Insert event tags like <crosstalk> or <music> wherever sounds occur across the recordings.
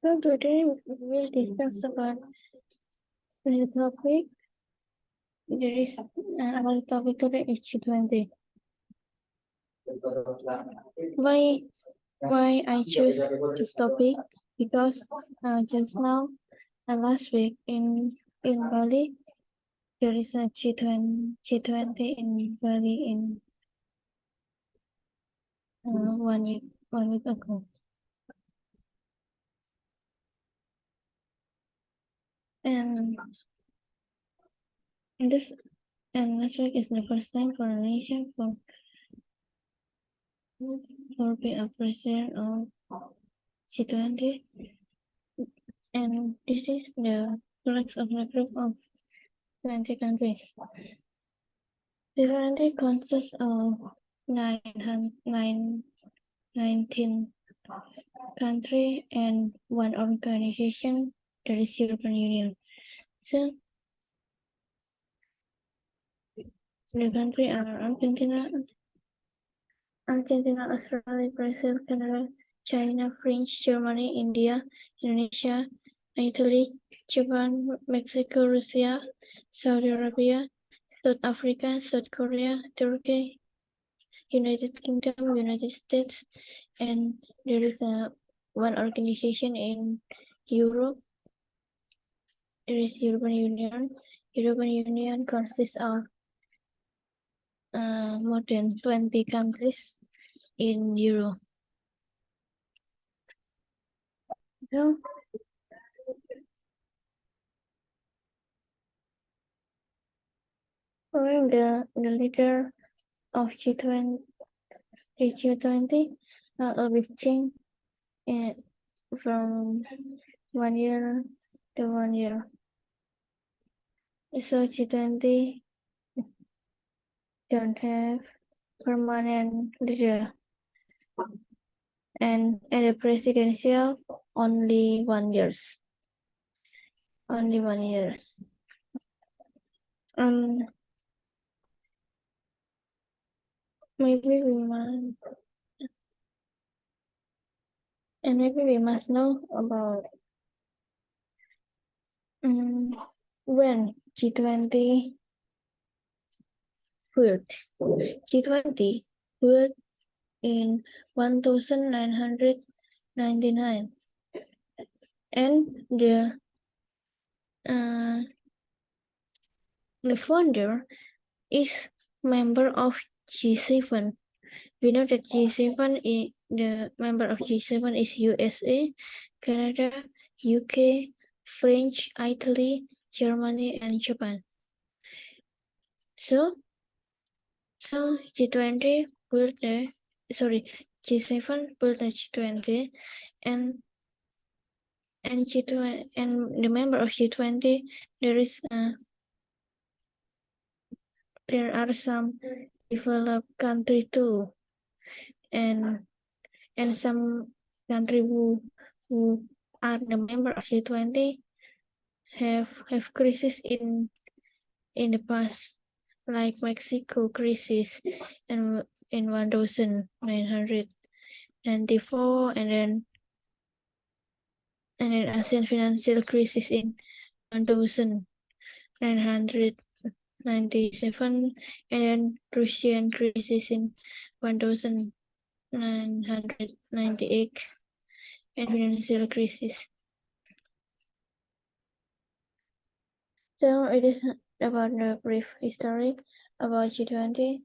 So today we will discuss about the topic. There is uh, our topic today is G20. Why why I choose this topic? Because uh, just now and last week in in Bali there is a G20 G20 in Bali in uh, one week one week ago. And this and last week is the first time for Indonesia for for being a president of G20. And this is the flags of the group of 20 countries. The 20 consists of nine, hun- 19 country and one organization that is European Union. So the country are Argentina, Argentina, Australia, Brazil, Canada, China, French, Germany, India, Indonesia, Italy, Japan, Mexico, Russia, Saudi Arabia, South Africa, South Korea, Turkey, United Kingdom, United States, and there is a one organization in Europe. There is European Union. European Union consists of uh, more than 20 countries in Europe. So, I'm the, the leader of G20, the G20 uh, be changed uh, from one year to one year. So G20 don't have permanent leader. And at the presidential, only one years. Only one years. Um, maybe we must, and maybe we must know about um, when G20 built. G20 built in 1999 and the uh, the founder is member of G7. We know that G7 is the member of G7 is USA, Canada, UK, French, Italy, Germany, and Japan. So, so G20 built the sorry G7 built the G20 and and G20 and the member of G20 there is uh, there are some developed country too and and some country who who are the member of G20 have have crisis in in the past like Mexico crisis and in 1994 and then and then ASEAN financial crisis in 1997 and then Russian crisis in 1998 and financial crisis. So it is about the brief history about G20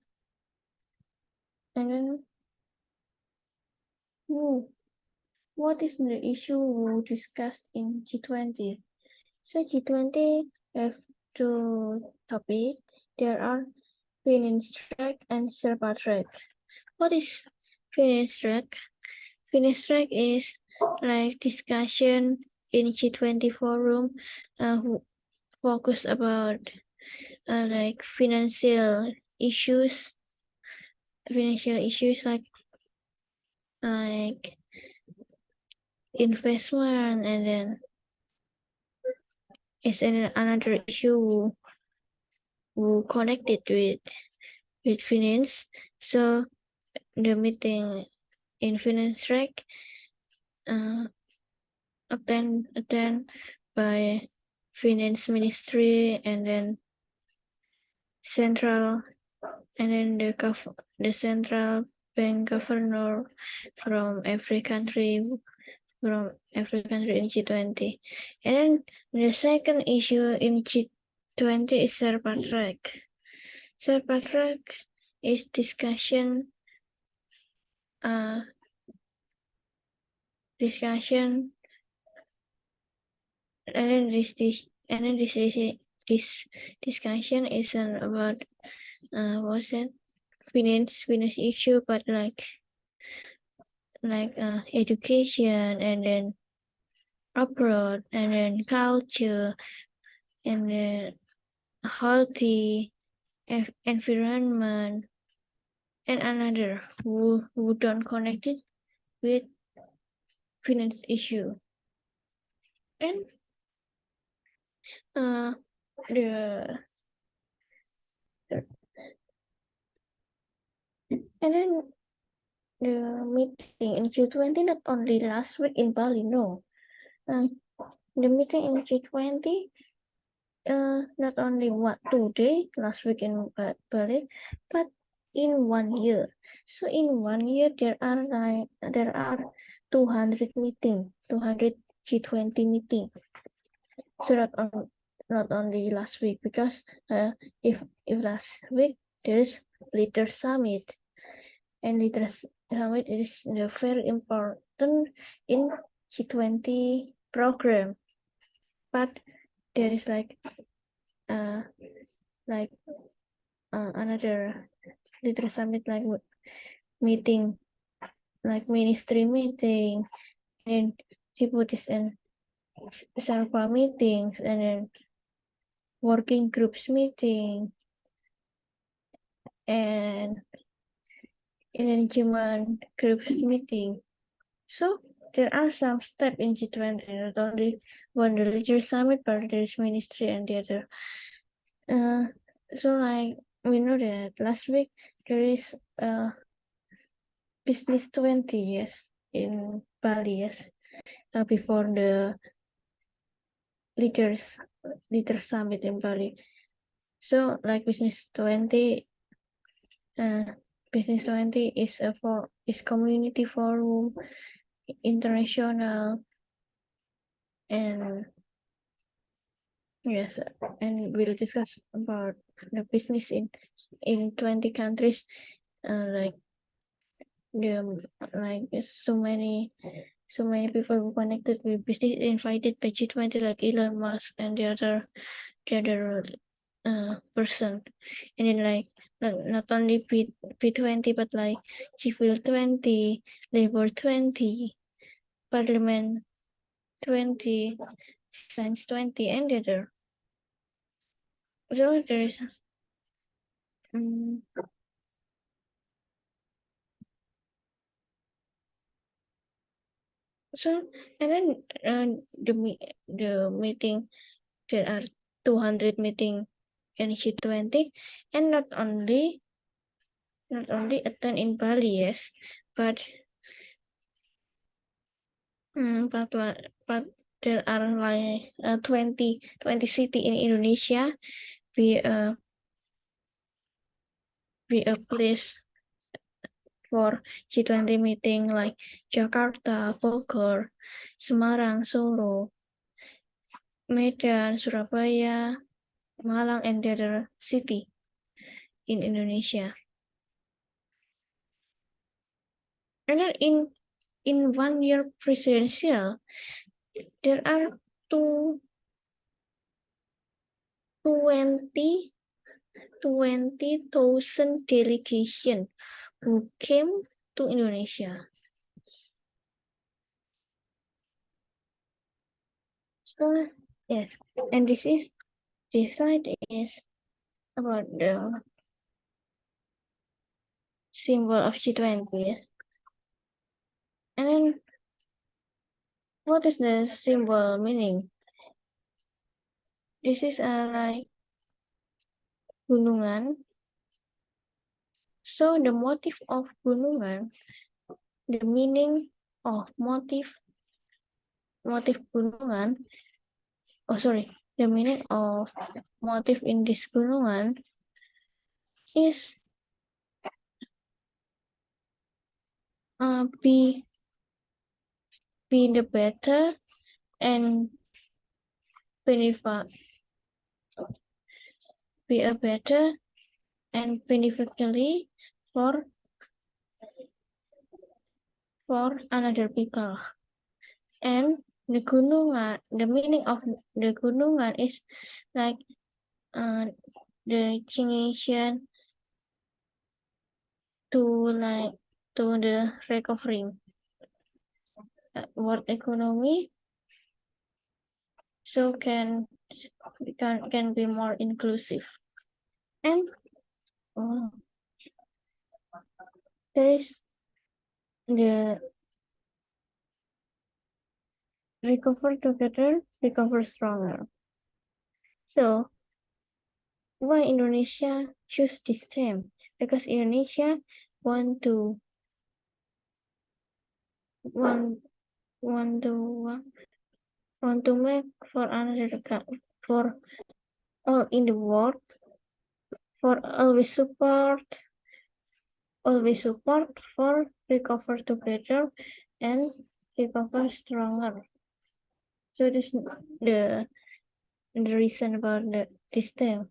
and then hmm, what is the issue we discussed in G20? So G20 have two topics. There are finance track and Sherpa track. What is finance track? Finance track is like discussion in G20 forum uh, focus about uh, like financial issues financial issues like like investment and then it's an, another issue who connected with with finance. So the meeting in finance track uh, attend attend by finance ministry and then central and then the the central bank governor from every country from every country in G20. And then the second issue in G20 is Sherpa track. Sherpa track is discussion uh discussion and then this, then this discussion isn't about uh what's it finance finance issue but like like uh education and then abroad and then culture and then healthy en- environment and another who, who don't connect it with finance issue. And uh the and then the meeting in G20 not only last week in Bali no. Uh, the meeting in G20 uh not only what two day last week in Ba- Bali but in one year. So in one year there are like there are 200 meeting 200 G20 meeting. So not not only last week because uh, if if last week there is leader summit and leader summit is very important in G20 program. But there is like uh like uh, another leader summit like meeting like ministry meeting and deputies and Sherpa meetings and then working groups meeting and engagement groups meeting. So there are some steps in G20, not only one religious summit, but there's ministry and the other. Uh, so like we know that last week there is uh business 20 yes in Bali yes uh, before the leaders leader summit in Bali. So like business 20 uh business 20 is a for is community forum international and yes and we'll discuss about the business in in 20 countries uh, like the like so many so many people who connected with business invited by G20 like Elon Musk and the other the other uh, person. And then like not, not only P, B20 but like GFIL 20 Labor 20 Parliament 20 Science 20 and the other. So there is um, so and then uh, the the meeting there are 200 meeting in G20 and not only not only attend in Bali yes but mm, but but there are like uh, 20 20 city in Indonesia. Be a be a place for G20 meeting like Jakarta, Bogor, Semarang, Solo, Medan, Surabaya, Malang, and the other city in Indonesia. And then in in one year presidential, there are two 20 20,000 delegation who came to Indonesia. So yes, and this is this side is about the symbol of G20. Yes. And then what is the symbol meaning? This is a like gunungan. So the motif of gunungan, the meaning of motif motif gunungan, oh sorry, the meaning of motif in this gunungan is uh, be be the better and benefit be a better and beneficially for for another people and the gunungan the meaning of the gunungan is like uh, the connection to like to the recovering uh, world economy so can can can be more inclusive. And oh, there is the recover together recover stronger. So why indonesia choose this theme because indonesia want to want want to want to make for another for all in the world for always support always support for recover together and recover stronger so this the the reason about the this thing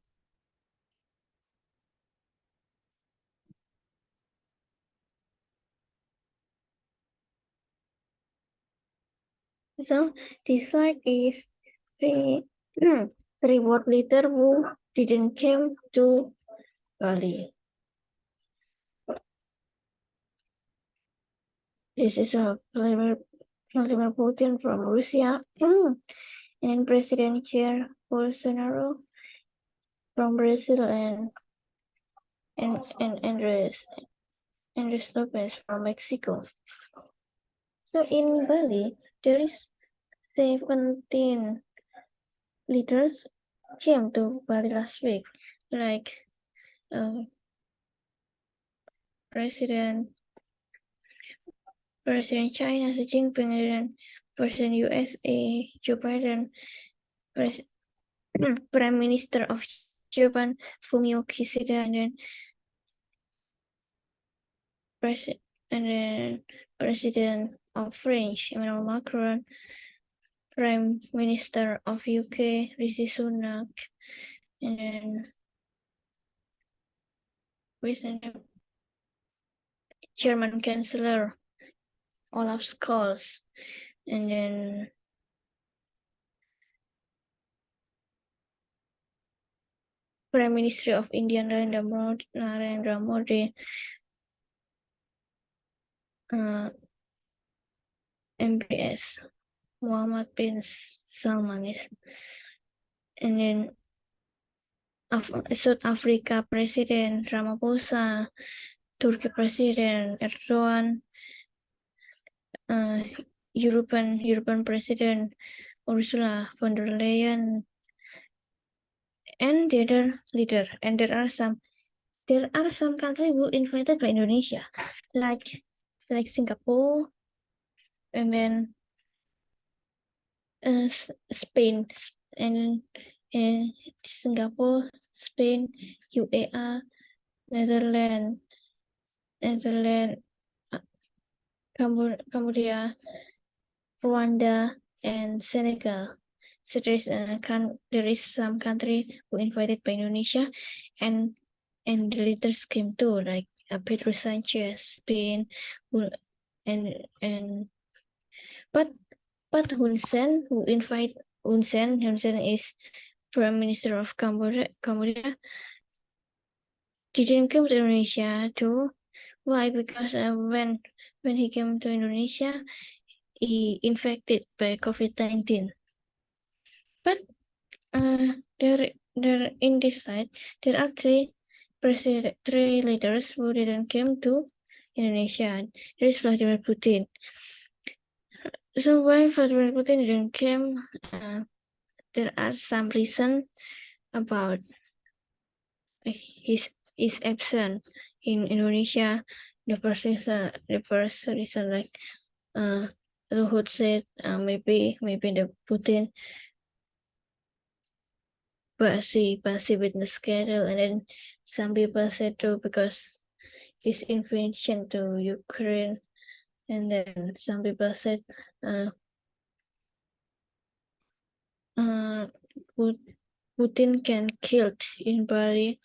so this slide is the <clears throat> three word leader who didn't came to Bali. This is a Vladimir, Putin from Russia and President Jair Bolsonaro from Brazil and and and Andres Andres Lopez from Mexico. So in Bali, there is 17 leaders came to Bali last week, like um, President President China Xi Jinping and President USA Joe Biden, Pres mm, Prime Minister of Japan Fumio Kishida, and then President and then President of French Emmanuel Macron, Prime Minister of UK Rishi Sunak, and then recent German Chancellor Olaf Scholz, and then Prime Minister of India Narendra Modi, Narendra Modi uh, MBS Muhammad bin Salman is and then Af South Africa President Ramaphosa, Turkey President Erdogan, uh, European European President Ursula von der Leyen, and the other leader. And there are some there are some countries who invited by Indonesia, like like Singapore, and then uh, Spain, and and Singapore, Spain, UEA, Netherlands, Netherlands, Cambodia, Rwanda, and Senegal. So there is a there is some country who invited by Indonesia, and and the leaders came too, like uh, Pedro Sanchez, Spain, who, and and but but Hun Sen who invite Hun Sen, Hun Sen is Prime Minister of Cambodia, Cambodia didn't come to Indonesia too. Why? Because uh, when when he came to Indonesia, he infected by COVID-19. But uh, there, there in this slide, there are three president, three leaders who didn't come to Indonesia. There is Vladimir Putin. So why Vladimir Putin didn't come? Uh, there are some reason about his his absence in Indonesia. The first reason, the first reason like uh Luhut said uh, maybe maybe the Putin Basi Basi with the schedule, and then some people said too because his invasion to Ukraine, and then some people said uh, uh, Putin can killed in Bali.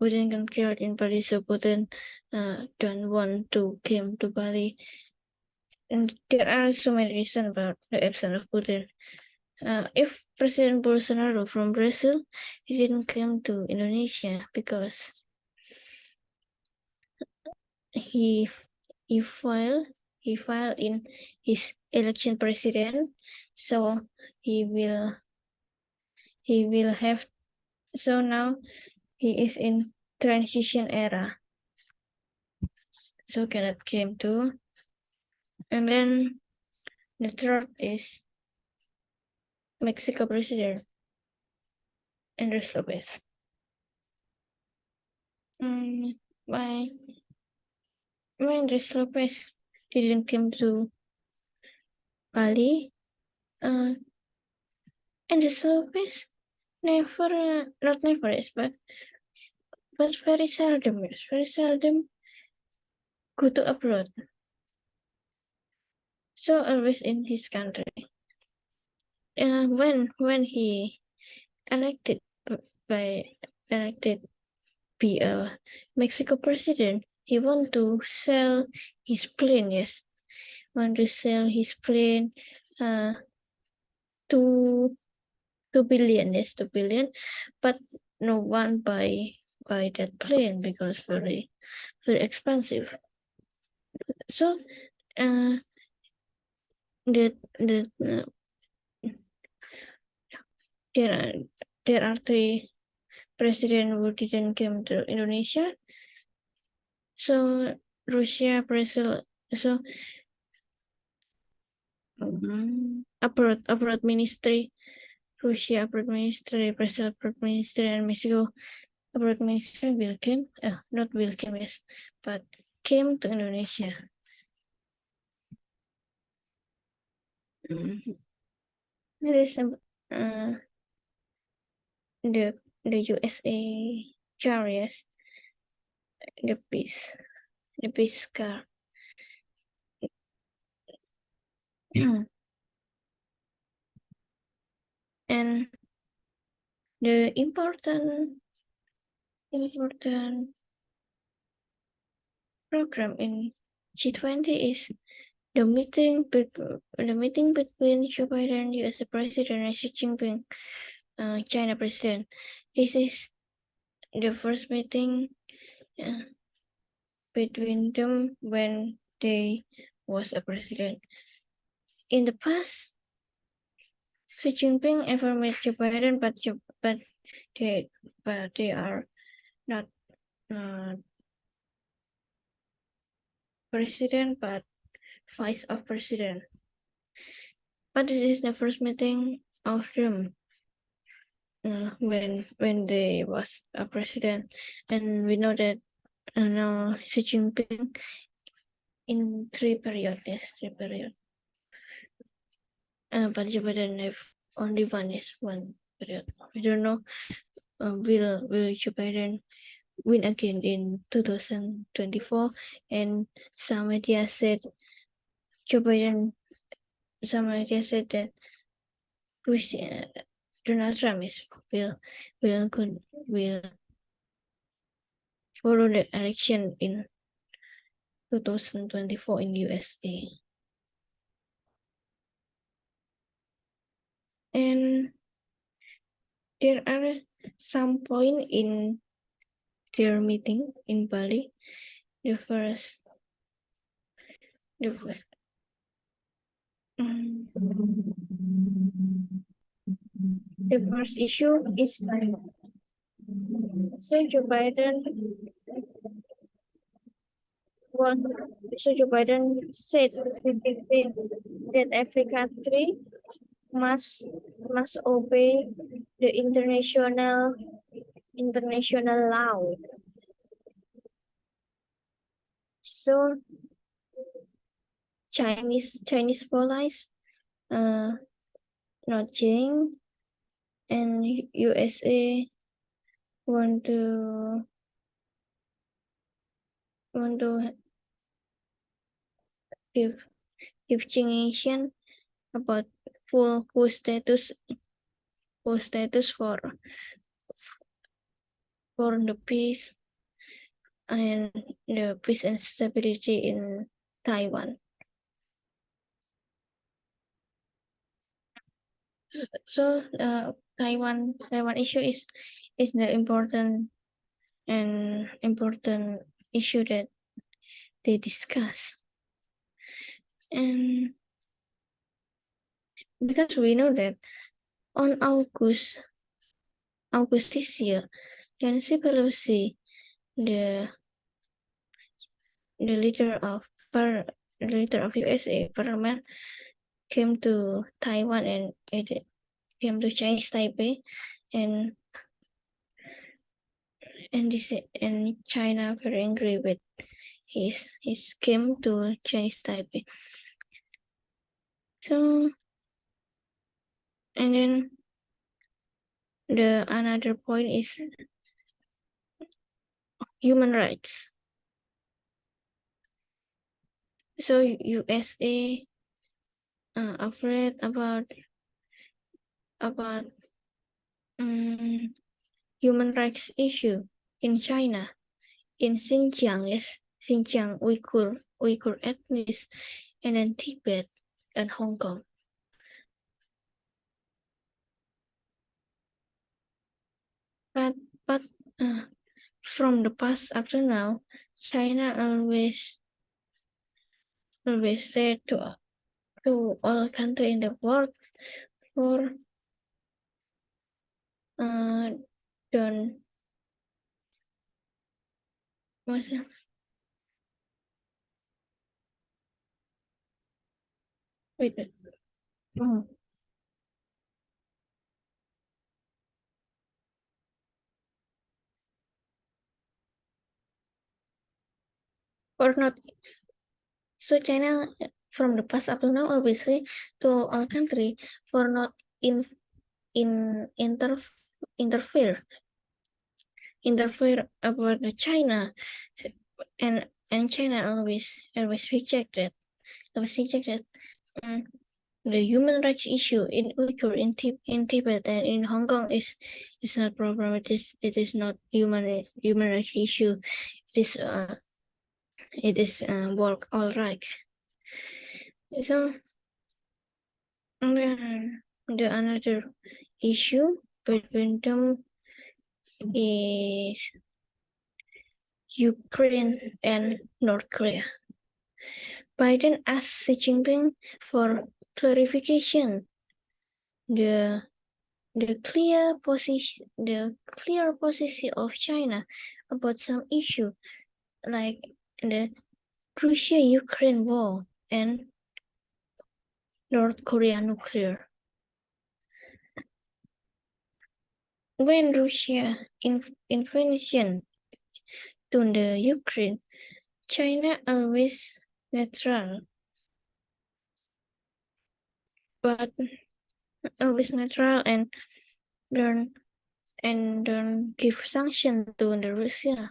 Putin can killed in Bali, so Putin uh, don't want to come to Bali. And there are so many reasons about the absence of Putin. Uh, if President Bolsonaro from Brazil, he didn't come to Indonesia because he he filed he filed in his election president, so he will he will have so now he is in transition era so cannot came to. And then the third is Mexico president Andres Lopez. Mm, why why Andres Lopez didn't come to Bali. Uh, Andres Lopez never uh, not never is but but very seldom very seldom go to abroad. So always in his country. Uh, when when he elected by elected be a Mexico president he want to sell his plane yes. Want to sell his plane uh to 2 billion, yes, 2 billion, but no one buy buy that plane because very very expensive. So uh, the the uh, there are there are three president who didn't come to Indonesia. So Russia, Brazil, so um, abroad abroad ministry Russia abroad ministry, Brazil abroad ministry, and Mexico abroad ministry will come, uh, not will come, yes, but came to Indonesia. Mm. There is uh, the the USA chariots, the peace, the peace car. and the important important program in G20 is the meeting the meeting between Joe Biden, US President, and Xi Jinping, uh, China President. This is the first meeting uh, between them when they was a president. In the past, Xi Jinping ever met Joe Biden, but but they but they are not uh, president, but vice of president. But this is the first meeting of them uh, when when they was a president, and we know that uh, now Xi Jinping in three periods, three periods uh, but Joe Biden have only one is one period. We don't know uh, will will Joe Biden win again in 2024 and some media said Joe Biden some media said that Russia, uh, Donald Trump is will will will follow the election in 2024 in USA. and there are some point in their meeting in Bali. The first, the first, um, the first issue is so Joe Biden well, so Joe Biden said that every country must must obey the international international law. So Chinese Chinese police, uh, not Jing, and USA want to want to give give Asian about full full status full status for for the peace and the peace and stability in Taiwan. So uh, Taiwan Taiwan issue is is the important and important issue that they discuss. And because we know that on August August this year, Nancy Pelosi, the the leader of the leader of USA parliament, came to Taiwan and it came to Chinese Taipei, and and this and China very angry with his his came to Chinese Taipei. So and then the another point is human rights. So USA uh, afraid about about um, human rights issue in China, in Xinjiang, yes, Xinjiang Uyghur, Uyghur ethnics, and then Tibet and Hong Kong. But but uh, from the past up to now, China always always said to to all countries in the world for uh, don't what's it? Wait. Oh. Or not. So China from the past up to now obviously to all country for not in in inter interfere interfere about the China. And and China always always rejected always rejected um, the human rights issue in Uyghur in, in Tibet and in Hong Kong is is not problem. It is it is not human human rights issue. It is uh it is uh, work all right so the, the another issue between them is Ukraine and North Korea. Biden asked Xi Jinping for clarification. The the clear position the clear position of China about some issue like the Russia-Ukraine war and North Korea nuclear. When Russia invasion to the Ukraine, China always neutral, but always neutral and don't and don't give sanction to the Russia.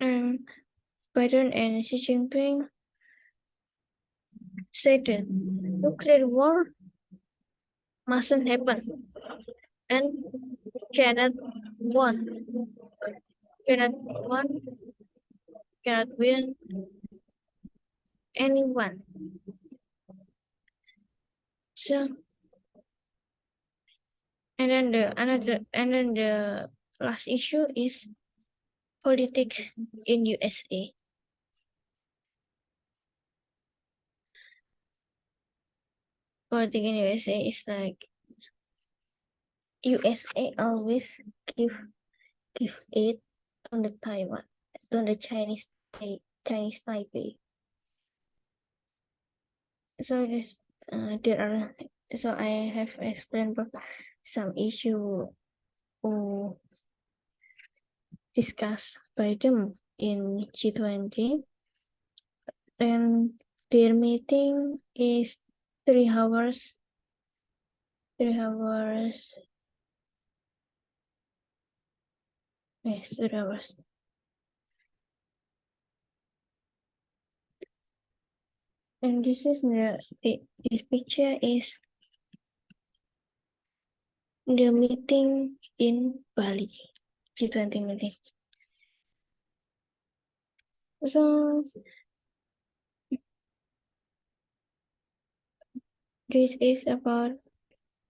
And Biden and Xi Jinping said that nuclear war mustn't happen and cannot won cannot won cannot win anyone. So and then the another and then the last issue is politics in USA. Politics in USA is like USA always give give aid on the Taiwan, on the Chinese Chinese Taipei. So this uh, there are so I have explained some issue discussed by them in G20 and their meeting is three hours three hours. Yes three hours. And this is the this picture is the meeting in Bali G20 meeting so this is about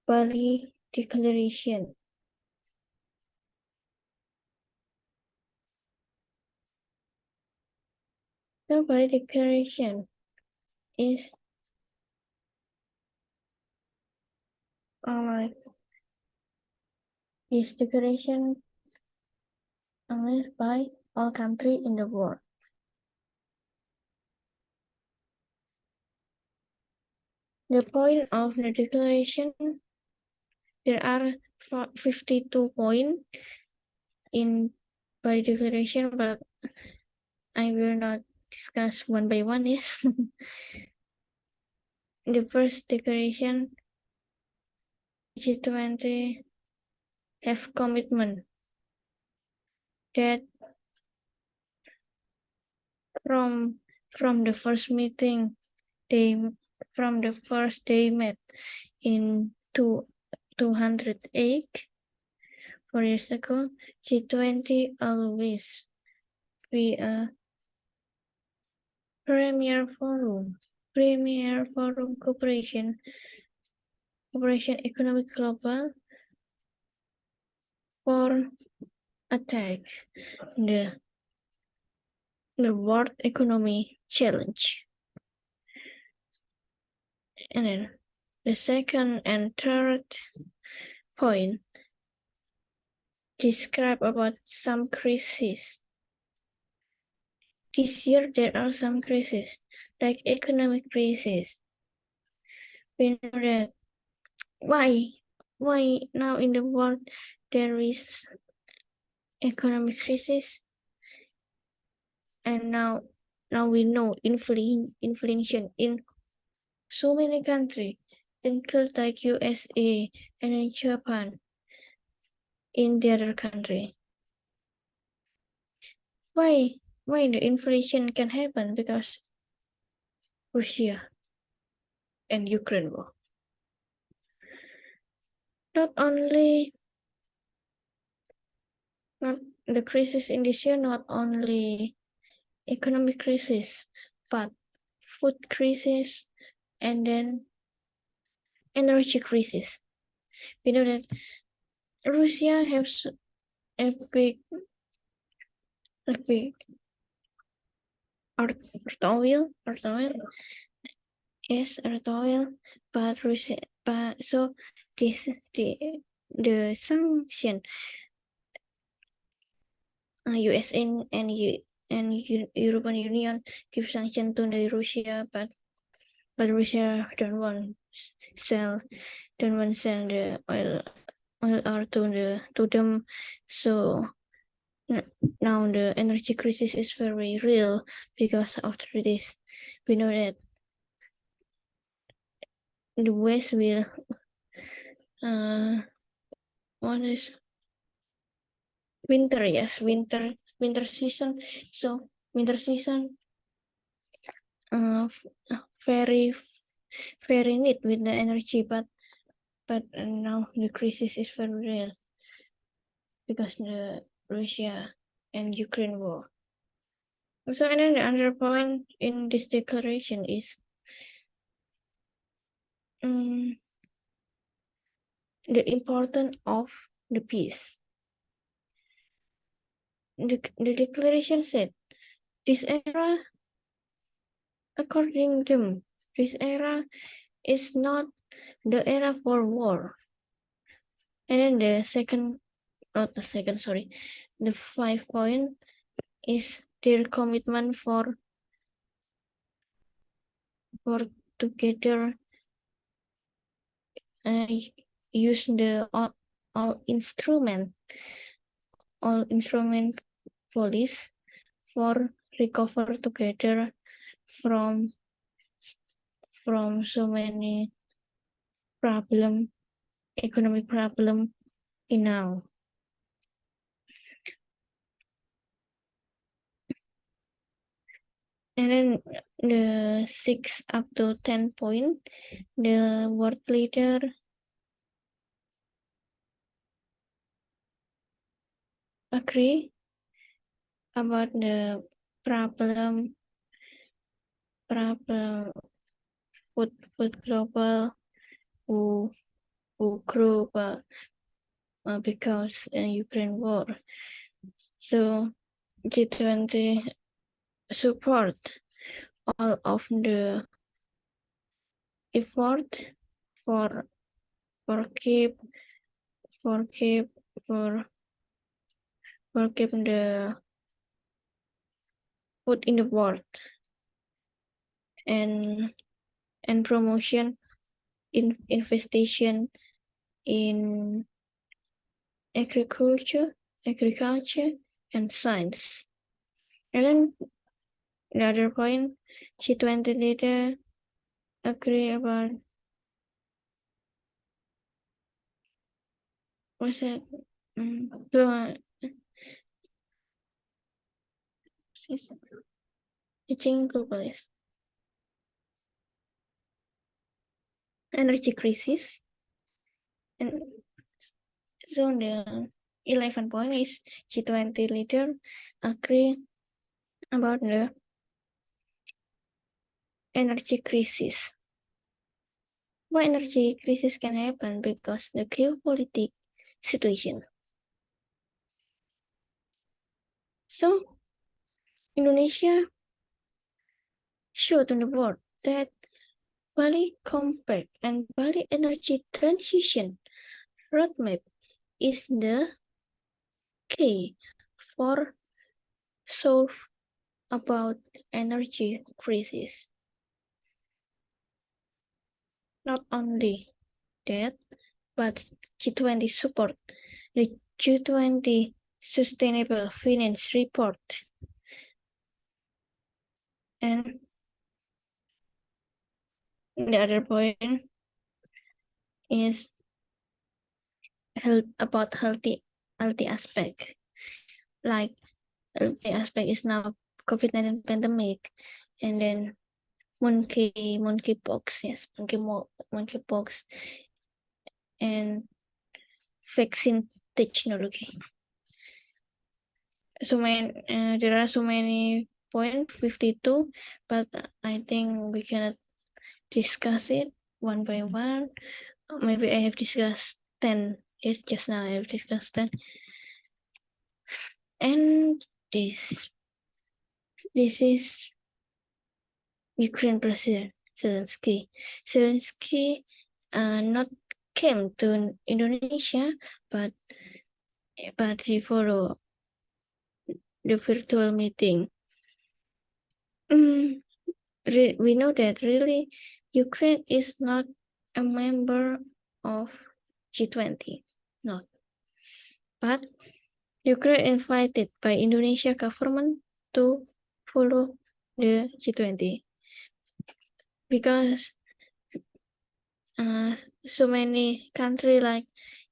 Bali Declaration. The Bali Declaration is uh, this declaration acknowledged by all countries in the world. The point of the declaration, there are 52 points in Bali Declaration, but I will not discuss one by one. Yes. <laughs> the first declaration, G20 have commitment that from from the first meeting they from the first they met in two, 208 four years ago, G20 always be a premier forum, premier forum cooperation, cooperation economic global for attack the the world economy challenge. And then the second and third point describe about some crises. This year there are some crises, like economic crisis. We know that why why now in the world there is economic crisis and now now we know inflation inflation in so many countries, include like USA and Japan in the other country. Why? Why the inflation can happen? Because Russia and Ukraine war. Not only the crisis in this year, not only economic crisis, but food crisis, and then energy crisis. We know that Russia has a big, a big art, oil, art oil, yes, art oil, but Russia, but so this the the sanction uh, US and and and European Union give sanction to the Russia, but but Russia don't want sell don't want sell the oil oil or to the to them so now the energy crisis is very real because after this we know that the west will uh what is winter yes winter winter season so winter season uh, very very neat with the energy but but now the crisis is very real because the Russia and Ukraine war. So the other point in this declaration is um, the importance of the peace. The, the declaration said this era According to them, this era is not the era for war. And then the second, not the second, sorry, the five point is their commitment for for together uh, use the all, all instrument all instrument police for recover together from from so many problem, economic problem in now. And then the six up to 10 point, the world leader agree about the problem, problem food, food global who, who grew uh, uh, because uh, Ukraine war. So G20 support all of the effort for for keep for keep for for keep the food in the world and and promotion in infestation in agriculture agriculture and science and then Another point, G20 leader agree about what's that mm, it? Mm, teaching. Energy crisis. And so the 11 point is G20 leader agree about the energy crisis. Why energy crisis can happen? Because the geopolitical situation. So, Indonesia showed to the world that Bali Compact and Bali Energy Transition Roadmap is the key for solve about energy crisis. Not only that, but G20 support the G20 Sustainable Finance Report and the other point is health about healthy healthy aspect. Like healthy aspect is now COVID-19 pandemic and then monkey monkeypox yes monkey monkeypox and vaccine technology. So many uh, there are so many point 52 but i think we cannot discuss it one by one maybe i have discussed 10 yes just now i have discussed 10 and this this is Ukraine President Zelensky. Zelensky uh, not came to Indonesia, but but he followed the virtual meeting. Mm, we know that really Ukraine is not a member of G20, not. But Ukraine invited by Indonesia government to follow the G20 because uh, so many countries like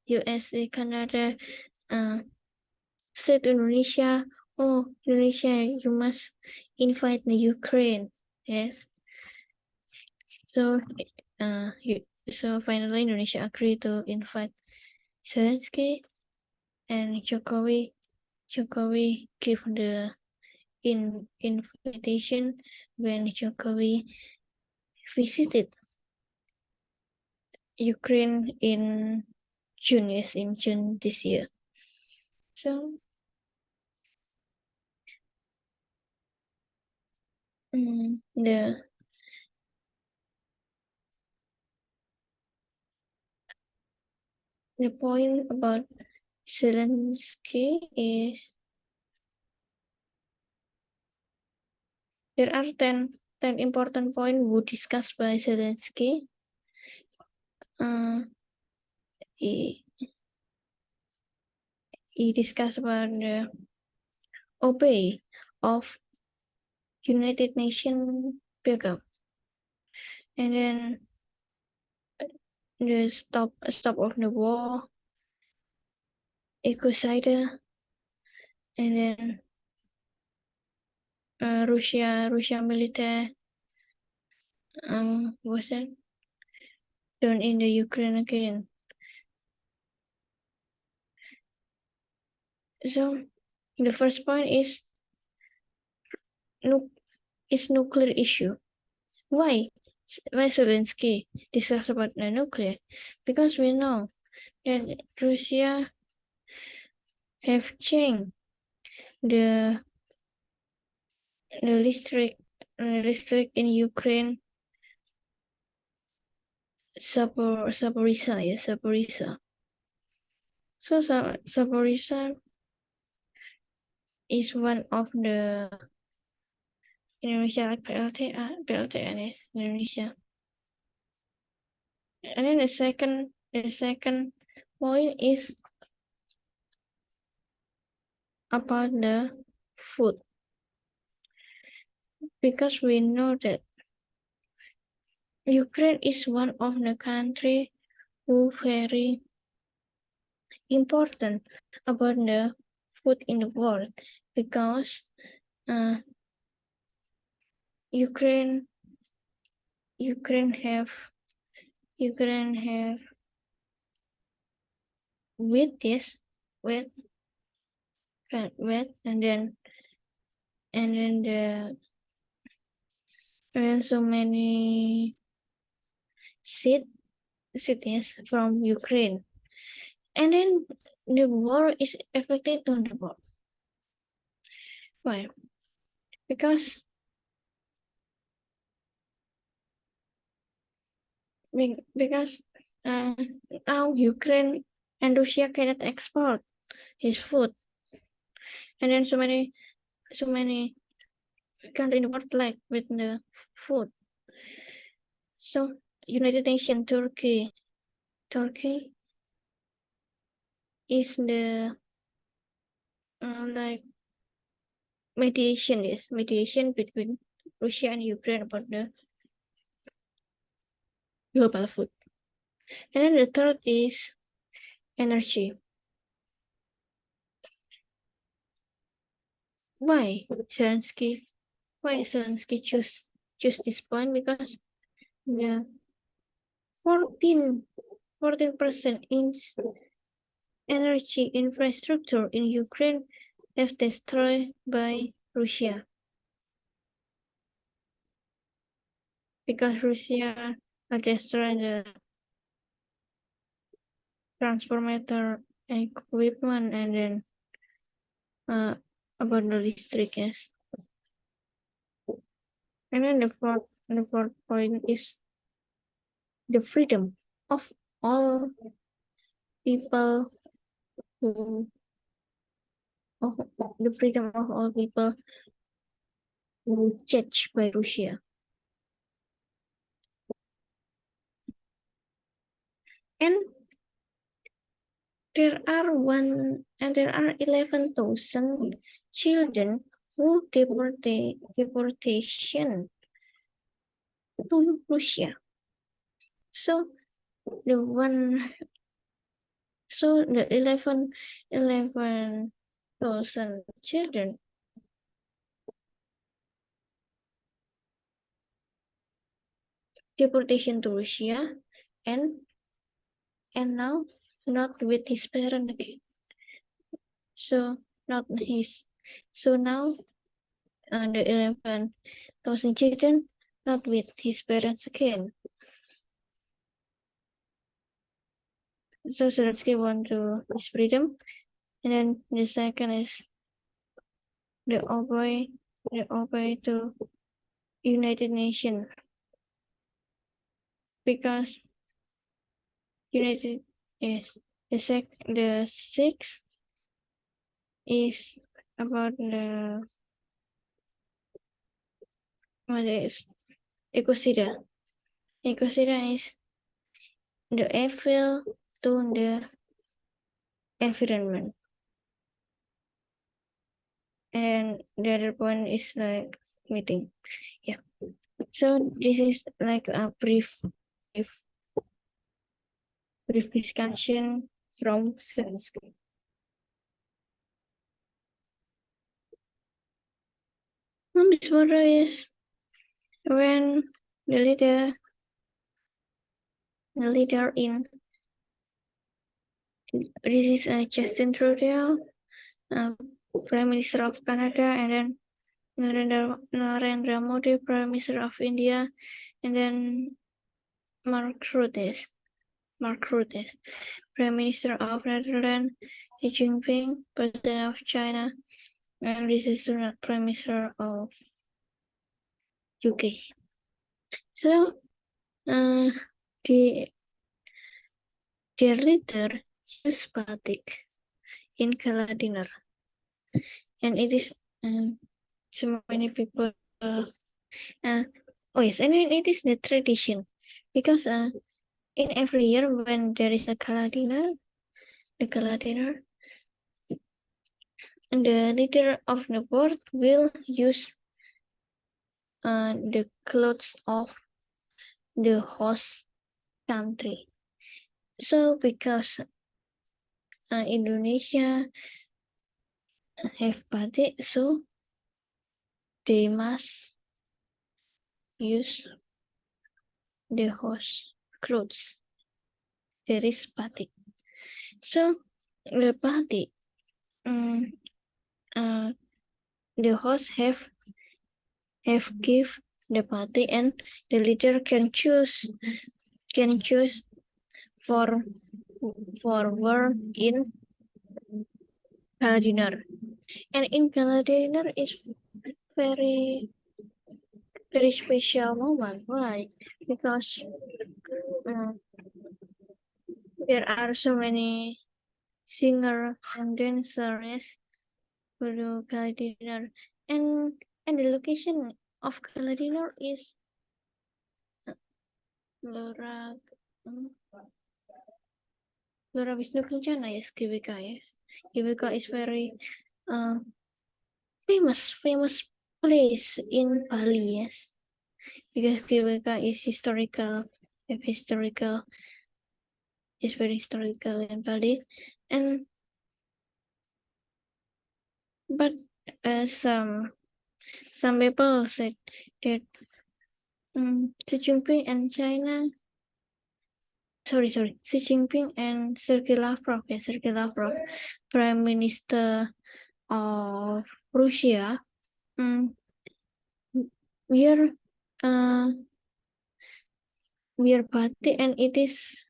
USA, Canada, uh, said Indonesia, oh, Indonesia, you must invite the Ukraine. Yes. So, uh, so finally Indonesia agreed to invite Zelensky and Jokowi. Jokowi give the in invitation when Jokowi visited Ukraine in June, yes, in June this year. So, um, the the point about Zelensky is there are 10 10 important points were discussed by Zelensky. Uh, he, he discussed about the obey of United Nations program. And then the stop stop of the war, ecocide, and then uh, Russia Russia military um was it done in the Ukraine again. So the first point is nu is nuclear issue. Why? Why Zelensky discuss about the nuclear? Because we know that Russia have changed the the district the district in Ukraine Sapor Saporisa, yeah, Saporisa. So Sa- Saporisa is one of the Indonesia like PLT, uh, PLTN is Indonesia. And then the second, the second point is about the food. Because we know that Ukraine is one of the country who very important about the food in the world because uh, Ukraine Ukraine have Ukraine have with this with with and then and then the and so many seed cities from Ukraine. And then the war is affected on the war why? Because because uh, now Ukraine and Russia cannot export his food, and then so many, so many countries in the world like with the food. So United Nations Turkey, Turkey is the uh, like mediation is mediation between Russia and Ukraine about the global food. And then the third is energy. Why Zelensky? Why Zelensky choose choose this point? Because the 14 percent in energy infrastructure in Ukraine have destroyed by Russia. Because Russia are destroying the transformator equipment and then uh, about the district, yes. And then the fourth, the fourth point is the freedom of all people who of the freedom of all people who judged by Russia. And there are one and there are eleven thousand children who deported deportation to Russia. So the one so the 11 11,000 children deportation to Russia and and now not with his parent again. So not his so now uh, the 11,000 children not with his parents again. So Zelensky want to his freedom. And then the second is the obey the obey to United Nations. Because United is the sec the sixth is about the what is ecocida. Ecocida is the evil to the environment. And the other point is like meeting. Yeah. So this is like a brief, brief, brief discussion from Zelensky. And this photo is when the leader, the leader in. This is uh, Justin Trudeau, um, Prime Minister of Canada, and then Narendra, Narendra Modi, Prime Minister of India, and then Mark Rutte, Mark Rutte, Prime Minister of Netherlands, Xi Jinping, President of China, and this is Sunak, Prime Minister of UK. So, uh, the their leader use batik in gala dinner, and it is um, so many people. Uh, uh, oh yes, and it is the tradition because uh, in every year when there is a gala dinner, the gala dinner, the leader of the board will use uh, the clothes of the host country. So because uh, Indonesia have batik, so they must use the host clothes. There is batik. So the batik, um, uh, the host have have give the party and the leader can choose can choose for for work in dinner and in dinner is very very special moment why? Because um, there are so many singer and dancers the gala dinner and and the location of gala dinner is Lora um, Lora Kencana yes GBK yes GBK is very uh, famous famous place in Bali yes. Because GBK is historical historical is very historical in Bali. And but uh, some some people said that um, Xi Jinping and China, sorry, sorry, Xi Jinping and Sergei Lavrov, yeah, Sergei Lavrov, Prime Minister of Russia, um, we are, uh, we are party and it is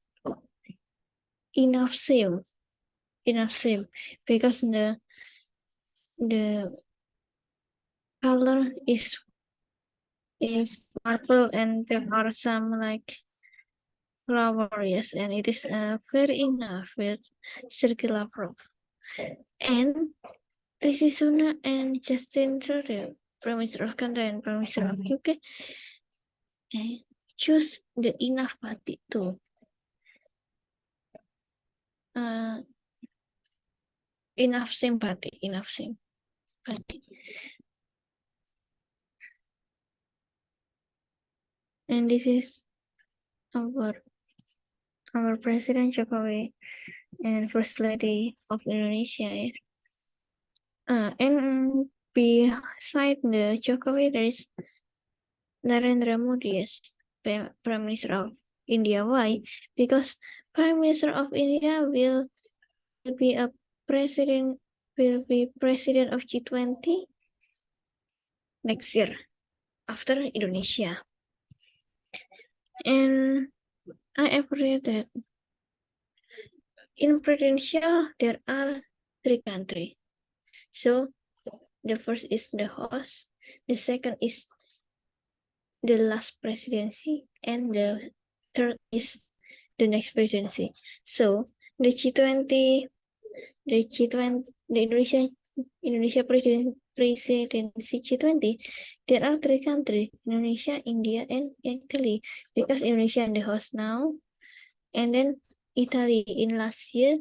enough same, enough same, because the the color is is purple and there are some like flowers and it is uh, very enough with circular proof and Rishi Sunak and Justin Trudeau Prime Minister of Canada and Prime Minister of UK eh, choose the enough party too uh, enough sympathy enough sympathy. And this is our our President Jokowi and First Lady of Indonesia. Uh, and beside the Jokowi, there is Narendra Modi as Prime Minister of India. Why? Because Prime Minister of India will, will be a president will be president of G20 next year after Indonesia. And I have read that in presidential there are three countries. So the first is the host, the second is the last presidency, and the third is the next presidency. So the G20, the G20, the Indonesia Indonesia President presidency G20, there are three countries, Indonesia, India, and Italy, because Indonesia is the host now, and then Italy in last year,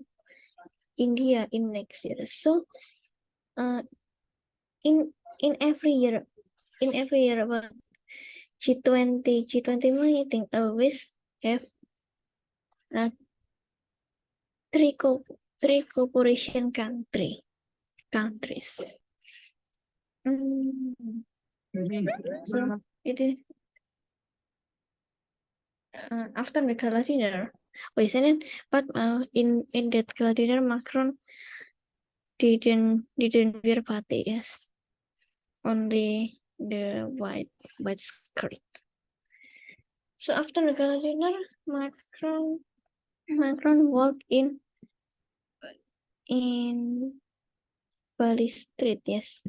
India in next year. So, uh, in in every year, in every year about G20, G20 meeting always have uh, three co three cooperation country countries. Mm, so it is uh, after the gala dinner. Oh, isn't it? But uh, in in that gala dinner, Macron didn't didn't wear batik. Yes, only the white white skirt. So after the gala dinner, Macron Macron walked in in Bali Street. Yes.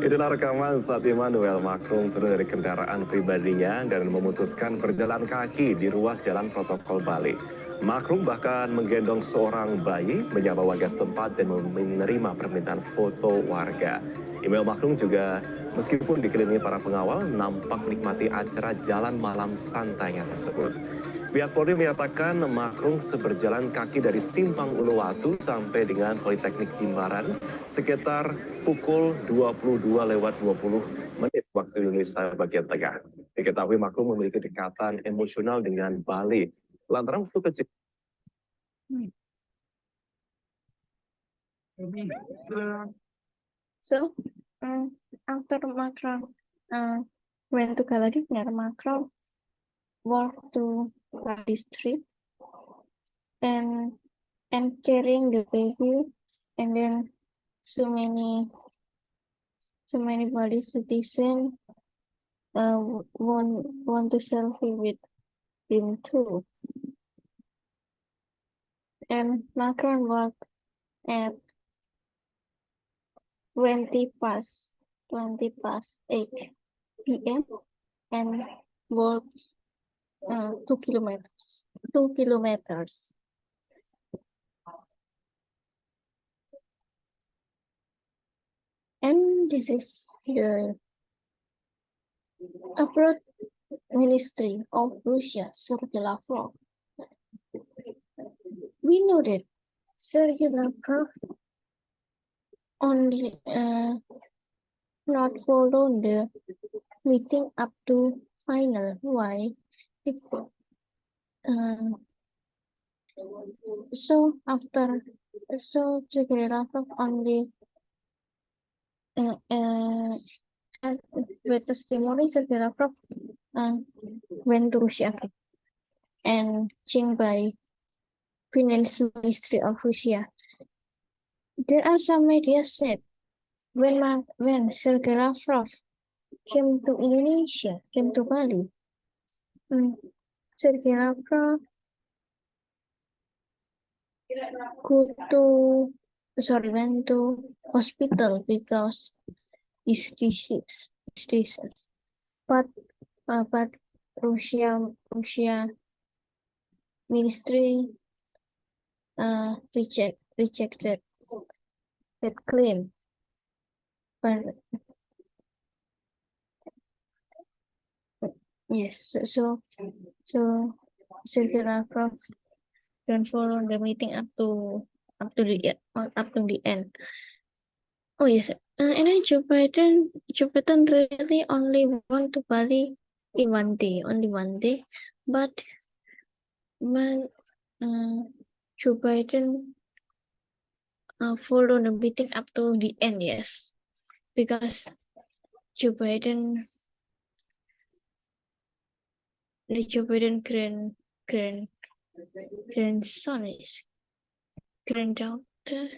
Inilah rekaman saat Emmanuel Macron turun dari kendaraan pribadinya dan memutuskan berjalan kaki di ruas jalan protokol Bali. Macron bahkan menggendong seorang bayi, menyapa warga setempat dan menerima permintaan foto warga. Email Macron juga meskipun dikelilingi para pengawal, nampak menikmati acara jalan malam santainya tersebut. Pihak Polri menyatakan Macron seberjalan kaki dari Simpang Uluwatu sampai dengan Politeknik Jimbaran sekitar pukul 22 lewat 20 menit waktu Indonesia bagian tengah. Diketahui Macron memiliki dekatan emosional dengan Bali. Lantaran waktu kecil So um, after Macron uh, went to gala dinner, Macron walked to Bali Street and and carrying the baby and then so many so many Bali citizen uh, want want to selfie with him too. And Macron walked at 20 past 20 past 8 p.m. and walked uh, two kilometers. Two kilometers. And this is the abroad ministry of Russia, Sergei Lavrov. We know that Sergei Lavrov only uh, not follow the meeting up to final. Why? Uh, so after so Sergei Lavrov only uh, uh, with testimony Sergei Lavrov uh, went to Russia and changed by Finance Ministry of Russia. There are some media said when when Sergei Lavrov came to Indonesia, came to Bali, mm, Sergei Lavrov go to sorry went to hospital because his disease, his disease. But uh, but Russia Russia ministry uh reject rejected that claim. But yes, so so Sergei Lavrov don't follow the meeting up to up to the uh, up to the end. Oh yes, uh, and then Joe Biden really only went to Bali in one day, only one day, but when uh, Joe Biden uh, follow the meeting up to the end, yes, because Biden, Biden grand grand grandson is granddaughter,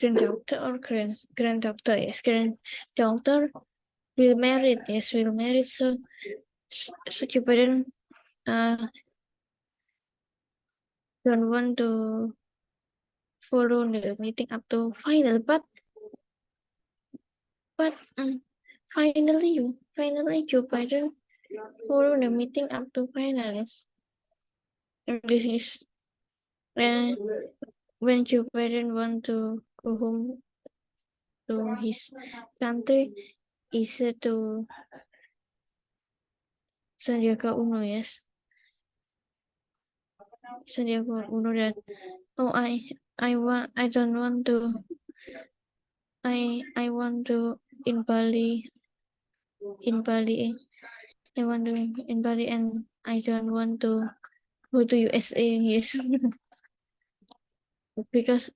granddaughter or grand granddaughter, yes, granddaughter will marry, yes, will marry, So so Biden uh don't want to follow the meeting up to final, but but um, finally you finally Joe Biden follow the meeting up to finals. And this is when when Joe Biden want to go home to his country, said to Sandiaga Uno, yes. Sandiaga Uno that oh I I want I don't want to I I want to in Bali in Bali I want to in Bali and I don't want to go to USA yes <laughs> because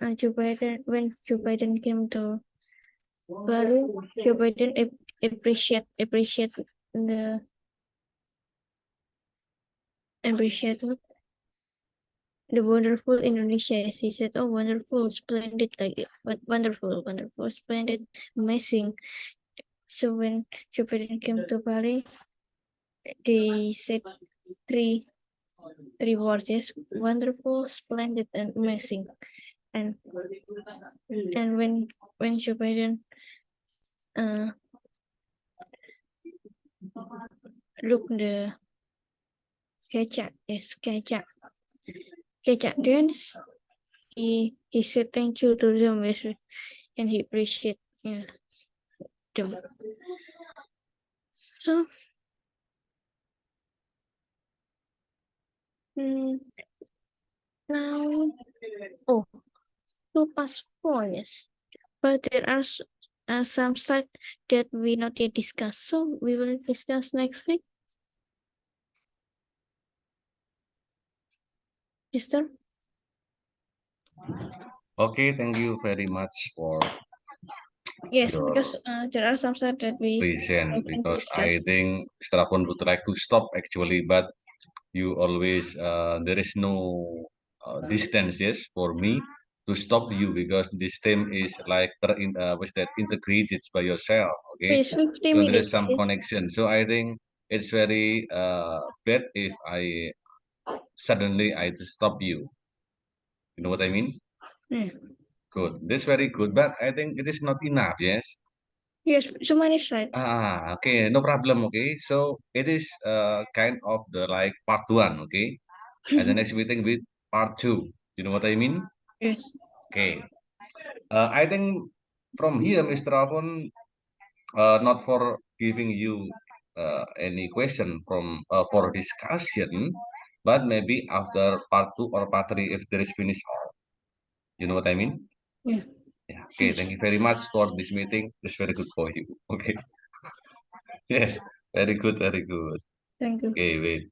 uh, Joe Biden when Joe Biden came to Bali Joe Biden ap- appreciate appreciate the appreciate the wonderful Indonesia. He said, "Oh, wonderful, splendid, like won- wonderful, wonderful, splendid, amazing." So when Biden came to Bali, they said three three words: yes, wonderful, splendid, and amazing. And and when when Biden uh look the Kecak, yes, Kecak, Kecak dance, he he said thank you to them, and he appreciate yeah, them. So, mm, now, oh, two past four, yes, but there are uh, some side that we not yet discussed, so we will discuss next week. Mister, Okay, thank you very much for yes, Your because uh, there are some side that we present because. I think Mr. Apon would like to stop actually, but you always uh, there is no uh, distance yes for me to stop you because this team is like in, uh, what's that integrated by yourself. Okay, It's so there is some yes. connection. So I think it's very uh, bad if I suddenly I to stop you. You know what I mean? Hmm. Good. This very good, but I think it is not enough. Yes. Yes, so many side. Ah, okay, no problem. Okay, so it is uh kind of the like part one. Okay, and the <laughs> next meeting with part two. You know what I mean? yes. Okay. Uh, I think from here, Mr. Alfon, uh, not for giving you uh, any question from uh, for discussion, but maybe after part two or part three, if there is finished. You know what I mean? Yeah. Yeah. Okay. Thank you very much for this meeting. It's very good for you. <laughs> Okay. <laughs> Yes. Very good. Very good. Thank you. Okay. Wait.